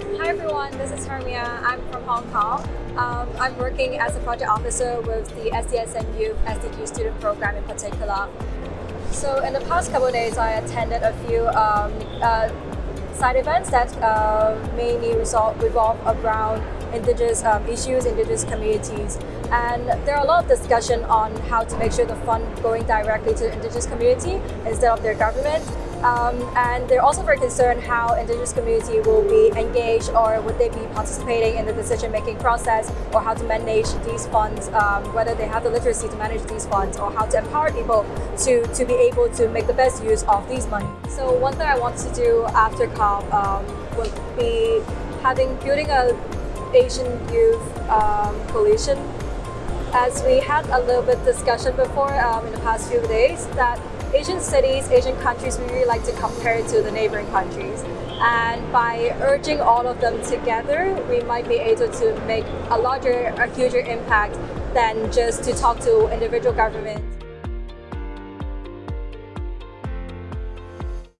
Hi everyone, this is Hermia. I'm from Hong Kong. Um, I'm working as a project officer with the SDSN Youth SDG student program in particular. So in the past couple days, I attended a few um, uh, side events that uh, mainly resolve, revolve around indigenous um, issues, indigenous communities. And there are a lot of discussion on how to make sure the fund going directly to the indigenous community instead of their government. Um, and they're also very concerned how indigenous community will be engaged or would they be participating in the decision-making process or how to manage these funds, um, whether they have the literacy to manage these funds or how to empower people to, to be able to make the best use of these money. So one thing I want to do after COP um, would be having building a Asian youth um, coalition as we had a little bit discussion before um, in the past few days that Asian cities, Asian countries, we really like to compare to the neighboring countries. And by urging all of them together, we might be able to make a larger, a huger impact than just to talk to individual governments.